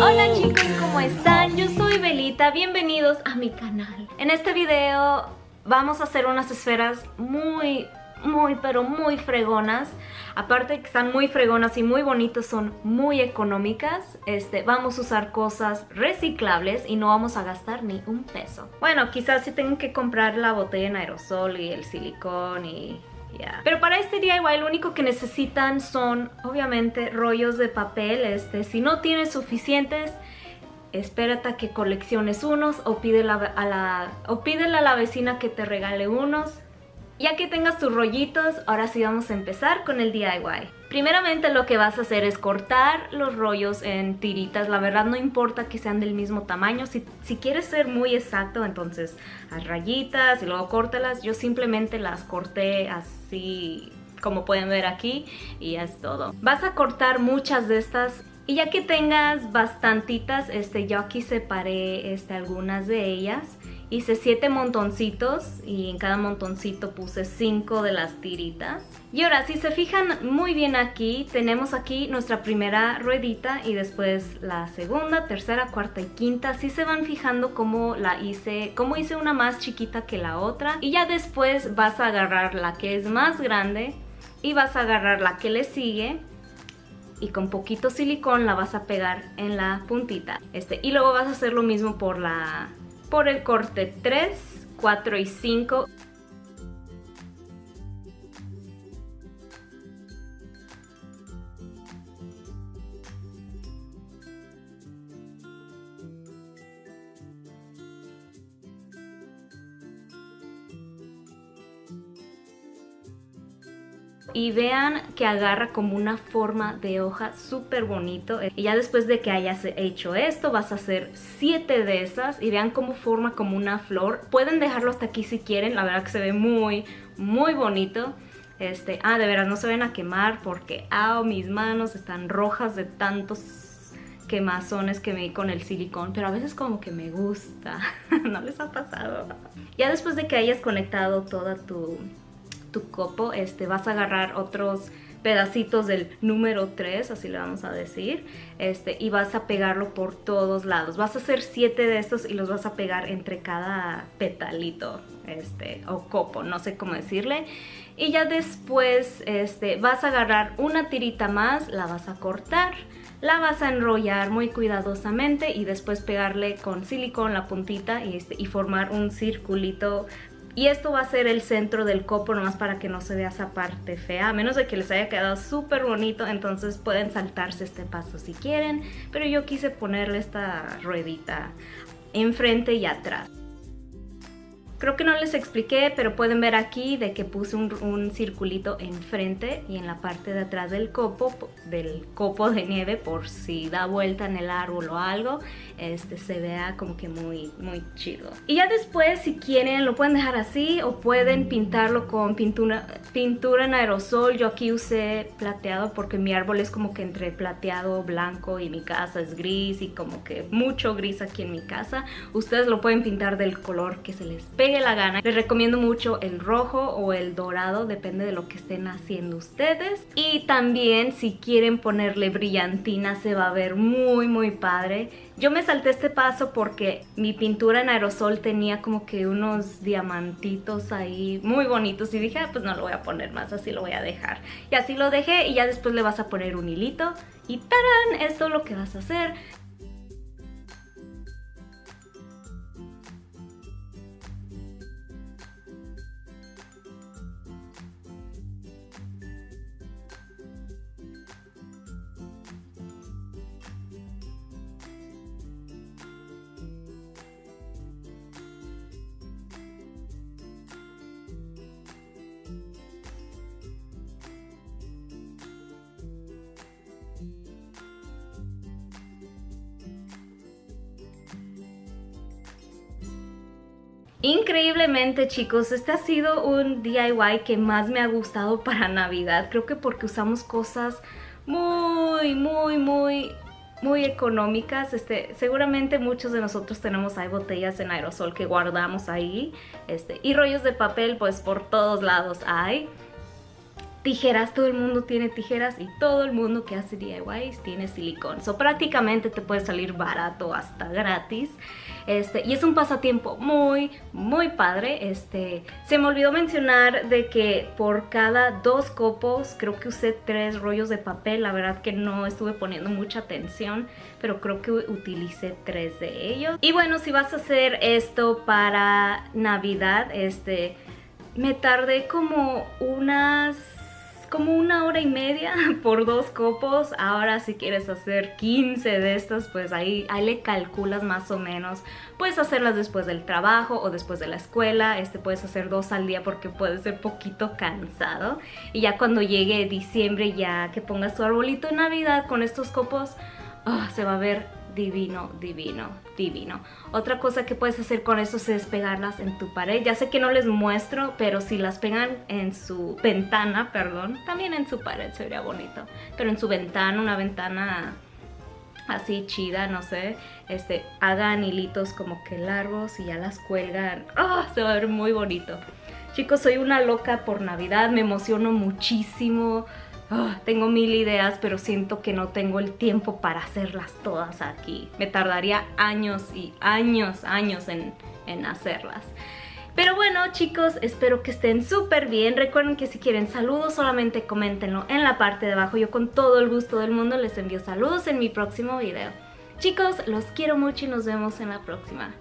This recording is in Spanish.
Hola chicos, ¿cómo están? Yo soy Belita, bienvenidos a mi canal. En este video vamos a hacer unas esferas muy, muy, pero muy fregonas. Aparte de que están muy fregonas y muy bonitas, son muy económicas. Este, vamos a usar cosas reciclables y no vamos a gastar ni un peso. Bueno, quizás sí tengo que comprar la botella en aerosol y el silicón y ya. Pero para este DIY lo único que necesitan son obviamente rollos de papel. Este, si no tienes suficientes, espérate a que colecciones unos o pídele a la, o pídele a la vecina que te regale unos. Ya que tengas tus rollitos, ahora sí vamos a empezar con el DIY. Primeramente lo que vas a hacer es cortar los rollos en tiritas. La verdad no importa que sean del mismo tamaño. Si, quieres ser muy exacto, entonces haz rayitas y luego córtalas. Yo simplemente las corté así como pueden ver aquí y ya es todo. Vas a cortar muchas de estas y ya que tengas bastantitas, este, yo aquí separé este, algunas de ellas. Hice siete montoncitos y en cada montoncito puse cinco de las tiritas. Y ahora, si se fijan muy bien aquí, tenemos aquí nuestra primera ruedita y después la segunda, tercera, cuarta y quinta. Si se van fijando cómo la hice, cómo hice una más chiquita que la otra. Y ya después vas a agarrar la que es más grande y vas a agarrar la que le sigue y con poquito silicón la vas a pegar en la puntita. Este, y luego vas a hacer lo mismo por la por el corte 3, 4 y 5. Y vean que agarra como una forma de hoja súper bonito. Y ya después de que hayas hecho esto vas a hacer siete de esas y vean cómo forma como una flor. Pueden dejarlo hasta aquí si quieren, la verdad que se ve muy muy bonito. Este, ah, de veras no se ven a quemar porque, ah, mis manos están rojas de tantos quemazones que me di con el silicón, pero a veces como que me gusta, ¿no les ha pasado? Ya después de que hayas conectado toda tu, tu copo, este, vas a agarrar otros pedacitos del número 3, así le vamos a decir, este, y vas a pegarlo por todos lados. Vas a hacer 7 de estos y los vas a pegar entre cada petalito, este, o copo, no sé cómo decirle. Y ya después este, vas a agarrar una tirita más, la vas a cortar, la vas a enrollar muy cuidadosamente y después pegarle con silicón la puntita y, este, y formar un circulito y esto va a ser el centro del copo nomás para que no se vea esa parte fea. A menos de que les haya quedado súper bonito, entonces pueden saltarse este paso si quieren. Pero yo quise ponerle esta ruedita enfrente y atrás. Creo que no les expliqué, pero pueden ver aquí de que puse un, circulito enfrente y en la parte de atrás del copo, del copo de nieve, por si da vuelta en el árbol o algo, este se vea como que muy, muy chido. Y ya después, si quieren, lo pueden dejar así o pueden pintarlo con pintura, pintura en aerosol. Yo aquí usé plateado porque mi árbol es como que entre plateado, blanco y mi casa es gris y como que mucho gris aquí en mi casa. Ustedes lo pueden pintar del color que se les pegue la gana. Les recomiendo mucho el rojo o el dorado, depende de lo que estén haciendo ustedes. Y también si quieren ponerle brillantina se va a ver muy muy padre. Yo me salté este paso porque mi pintura en aerosol tenía como que unos diamantitos ahí muy bonitos y dije, ah, pues no lo voy a poner más, así lo voy a dejar. Y así lo dejé y ya después le vas a poner un hilito y ¡tarán! Esto es lo que vas a hacer. Increíblemente chicos, este ha sido un DIY que más me ha gustado para Navidad. Creo que porque usamos cosas muy, muy, muy muy económicas. Este, seguramente muchos de nosotros tenemos hay botellas en aerosol que guardamos ahí. Este, y rollos de papel, pues por todos lados hay. Tijeras, todo el mundo tiene tijeras y todo el mundo que hace DIYs tiene silicón. So prácticamente te puede salir barato hasta gratis. Este, y es un pasatiempo muy, muy padre. Este, se me olvidó mencionar de que por cada dos copos creo que usé tres rollos de papel. La verdad que no estuve poniendo mucha atención, pero creo que utilicé tres de ellos. Y bueno, si vas a hacer esto para Navidad, este, me tardé como unas como una hora y media por dos copos. Ahora si quieres hacer 15 de estas, pues ahí, ahí le calculas más o menos. Puedes hacerlas después del trabajo o después de la escuela. Este puedes hacer dos al día porque puede ser poquito cansado. Y ya cuando llegue diciembre, ya que pongas tu arbolito de Navidad con estos copos, ah, se va a ver divino, divino, divino. Otra cosa que puedes hacer con eso es pegarlas en tu pared. Ya sé que no les muestro, pero si las pegan en su ventana, perdón, también en su pared sería bonito. Pero en su ventana, una ventana así chida, no sé, este, hagan hilitos como que largos y ya las cuelgan. ¡Oh! Se va a ver muy bonito. Chicos, soy una loca por Navidad, me emociono muchísimo. Ah, tengo mil ideas, pero siento que no tengo el tiempo para hacerlas todas aquí. Me tardaría años y años, años en, en hacerlas. Pero bueno chicos, espero que estén súper bien. Recuerden que si quieren saludos solamente coméntenlo en la parte de abajo. Yo con todo el gusto del mundo les envío saludos en mi próximo video. Chicos, los quiero mucho y nos vemos en la próxima.